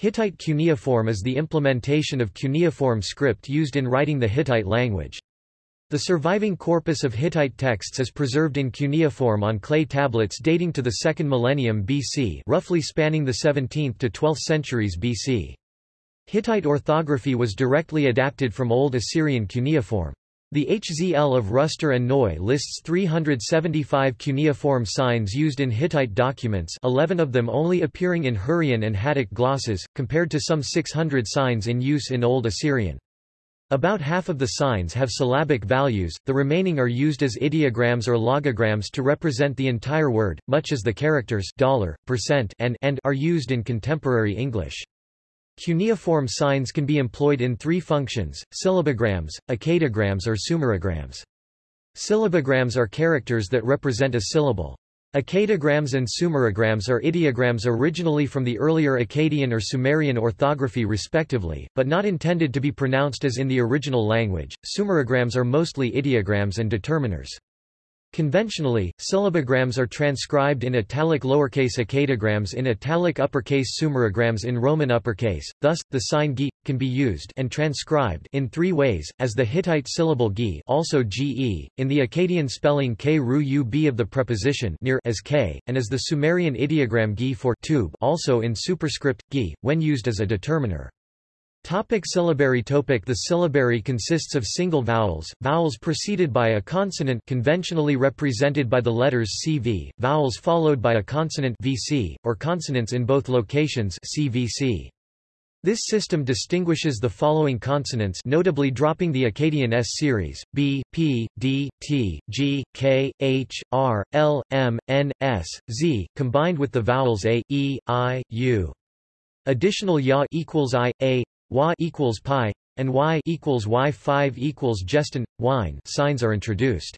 Hittite cuneiform is the implementation of cuneiform script used in writing the Hittite language. The surviving corpus of Hittite texts is preserved in cuneiform on clay tablets dating to the 2nd millennium BC roughly spanning the 17th to 12th centuries BC. Hittite orthography was directly adapted from Old Assyrian cuneiform. The HZL of Ruster and Neu lists 375 cuneiform signs used in Hittite documents 11 of them only appearing in Hurrian and Hattic glosses, compared to some 600 signs in use in Old Assyrian. About half of the signs have syllabic values, the remaining are used as ideograms or logograms to represent the entire word, much as the characters dollar, percent, and, and are used in contemporary English. Cuneiform signs can be employed in three functions, syllabograms, akkadograms or sumerograms. Syllabograms are characters that represent a syllable. Akkadograms and sumerograms are ideograms originally from the earlier Akkadian or Sumerian orthography respectively, but not intended to be pronounced as in the original language. Sumerograms are mostly ideograms and determiners. Conventionally, syllabograms are transcribed in italic lowercase akkadograms in italic uppercase sumerograms in Roman uppercase, thus, the sign gi, can be used and transcribed in three ways, as the Hittite syllable gi also ge, in the Akkadian spelling k ru u b of the preposition near as k, and as the Sumerian ideogram gi for tube also in superscript, gi, when used as a determiner. Topic syllabary topic The syllabary consists of single vowels, vowels preceded by a consonant conventionally represented by the letters CV, vowels followed by a consonant VC, or consonants in both locations CVC. This system distinguishes the following consonants notably dropping the Akkadian S series, B, P, D, T, G, K, H, R, L, M, N, S, Z, combined with the vowels A, E, I, U. Additional Ya equals I, A, Y equals pi, and Y equals Y5 equals gestin, wine signs are introduced.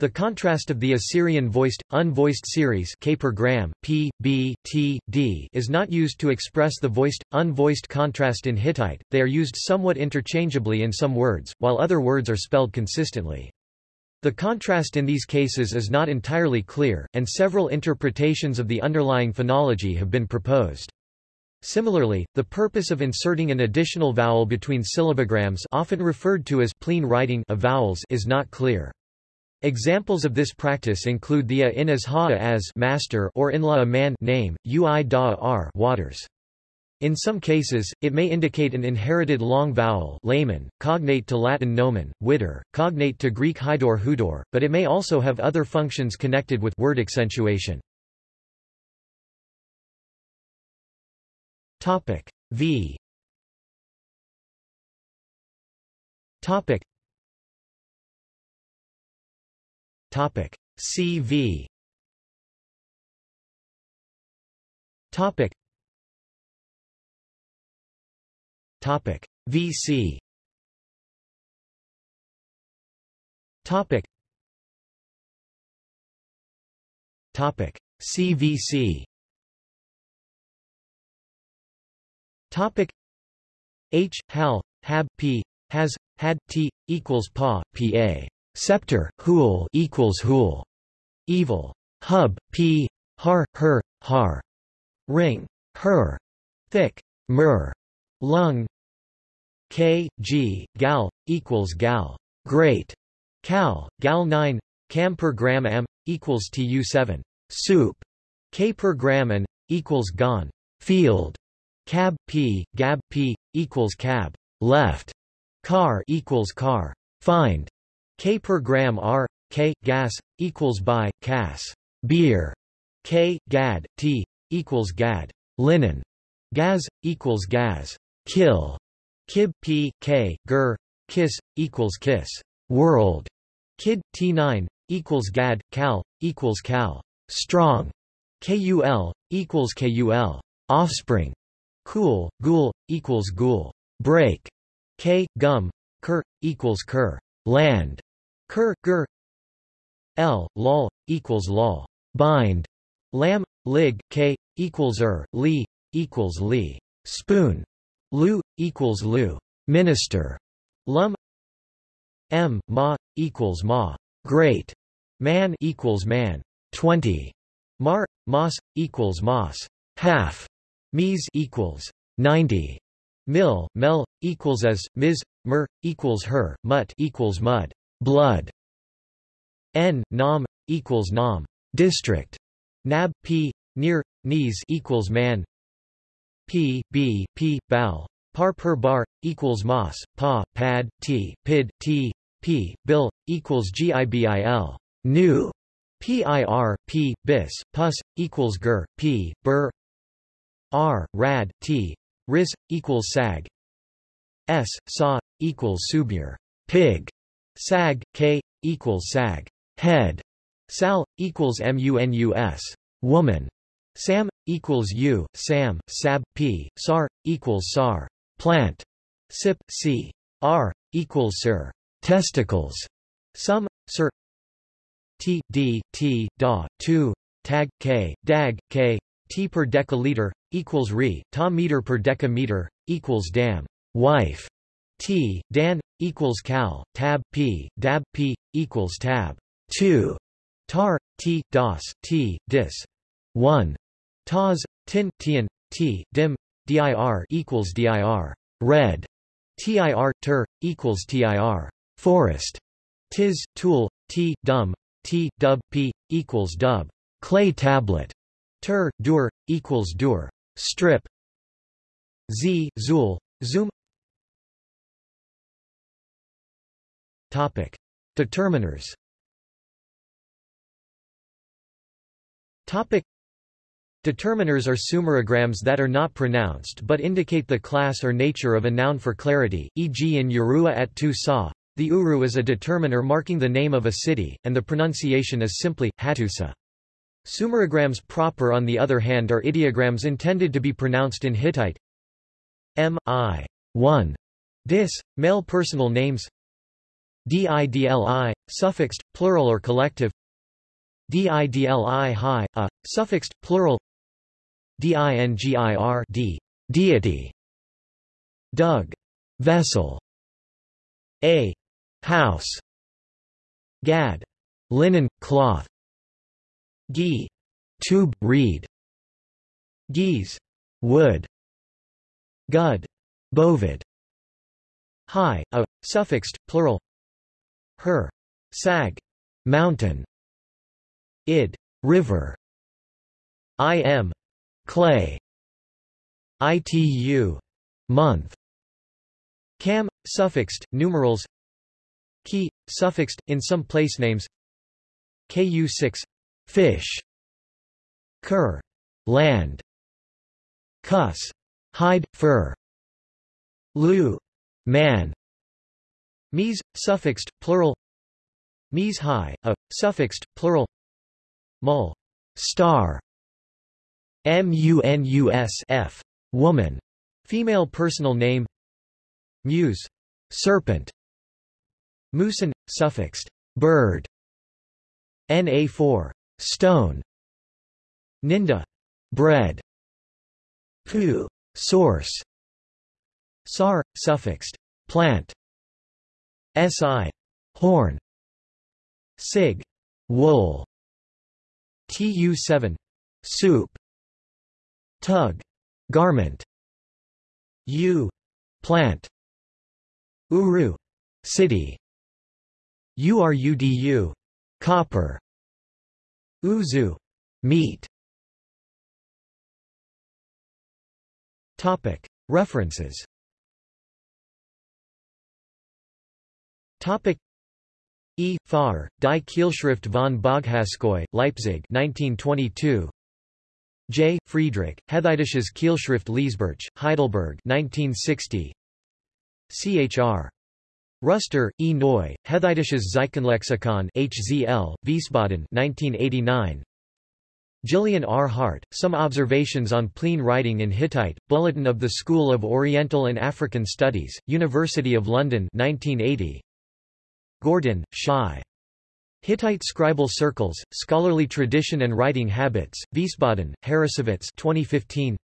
The contrast of the Assyrian voiced, unvoiced series K per gram, P, B, T, D is not used to express the voiced, unvoiced contrast in Hittite, they are used somewhat interchangeably in some words, while other words are spelled consistently. The contrast in these cases is not entirely clear, and several interpretations of the underlying phonology have been proposed. Similarly, the purpose of inserting an additional vowel between syllabograms often referred to as plene writing of vowels is not clear. Examples of this practice include the a in as ha as master or in la a man name, ui da r waters. In some cases, it may indicate an inherited long vowel layman, cognate to Latin nomen, witter, cognate to Greek hydor hudor, but it may also have other functions connected with word accentuation. Topic V. Topic Topic CV Topic Topic VC Topic Topic CVC Topic H hal hab p has had t equals pa pa Scepter, Hool equals Hool. Evil. Hub, P. Har, Her, Har. Ring. Her. Thick. Mer. Lung. K, G, Gal, equals Gal. Great. Cal, Gal 9. Cam per gram am, equals Tu 7. Soup. K per gram and, equals Gone. Field. Cab, P, Gab, P, equals Cab. Left. Car equals Car. Find. K per gram R, K, gas, equals by, cas. Beer. K, gad, T, equals gad. Linen. Gaz, equals gaz. Kill. Kib, P, K, gur, kiss, equals kiss. World. Kid, T9, equals gad, cal, equals cal. Strong. KUL, equals KUL. Offspring. Cool, ghoul, equals ghoul. Break. K, gum, cur, equals cur. Land. Ker, ger L, lol, equals lol. Bind. Lam, lig, k, equals er, li, equals li. Spoon. Lu, equals lu. Minister. Lum. M, ma, equals ma. Great. Man equals man. 20. Mar, mas, equals mas. Half. Mies equals 90. Mil, mel, equals as, ms, mer, equals her, mut equals mud, blood. N, nam, equals nam, district. Nab, p, near, knees equals man. P, b, p, bal. Par per bar, equals mas, pa, pad, t, pid, t, p, bill, equals gibil. New. PIR, P, bis, pus, equals ger, P, bur, R, rad, T, ris, equals sag, S, saw, equals subur, pig, sag, K, equals sag, head, sal, equals munus, woman, sam, equals u, sam, sab, p, sar, equals sar, plant, sip, c, r, equals sir, testicles, sum, sir, T, D, T, Da, 2, Tag, K, Dag, K, T per deciliter, equals Re, Ta meter per decameter, equals Dam, wife, T, Dan, equals Cal, Tab, P, Dab, P, equals Tab, 2, Tar, T, dos, T, Dis, 1, Taz, Tin, Tian, T, Dim, dir equals dir, red, tir, ter, equals tir, forest, tis, tool, t, dum, T, dub, P, equals dub, clay tablet, ter, dur, equals dur, strip, Z, zul, zoom Topic. Determiners Topic. Determiners are sumerograms that are not pronounced but indicate the class or nature of a noun for clarity, e.g. in Urua at tu sa, the uru is a determiner marking the name of a city, and the pronunciation is simply, Hattusa. Sumerograms proper on the other hand are ideograms intended to be pronounced in Hittite. M, I, 1. Dis, male personal names. Didli, suffixed, plural or collective. Didli hi, a, suffixed, plural. Dingir d, deity. Dug, vessel. A, house. Gad. Linen cloth gi tube reed. Geese wood. Gud. Bovid high a suffixed plural. Her. Sag. Mountain. Id. River. Im clay. Itu month. Cam suffixed numerals. Key, suffixed, in some place names. Ku6 fish Cur land cuss hide, fur Lu man Mies, suffixed, plural Mies high, a, suffixed, plural Mul star Munus f woman female personal name Muse serpent Musen, suffixed bird. Na4 stone. Ninda bread. Pu source. Sar, suffixed plant. Si horn. Sig wool. Tu7 soup. Tug garment. U plant. Uru city. Urudu copper Uzu meat Topic References Topic E. Fahr, Die Keilschrift von Boghazköi, Leipzig 1922. J. Friedrich, Hethitisches Keilschrift Lesebuch, Heidelberg 1960. Chr. Ruster, E. Neu, Hethitisches Zeichenlexikon HZL, Wiesbaden 1989. Gillian R. Hart, Some Observations on Plene Writing in Hittite, Bulletin of the School of Oriental and African Studies, University of London 1980. Gordin, Shai. Hittite Scribal Circles, Scholarly Tradition and Writing Habits, Wiesbaden, Harrassowitz 2015.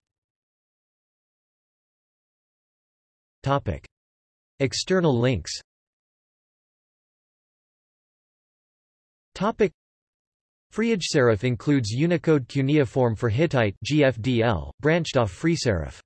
Topic. External links Topic FreeIdgSerif includes Unicode cuneiform for Hittite GFDL, branched off FreeSerif.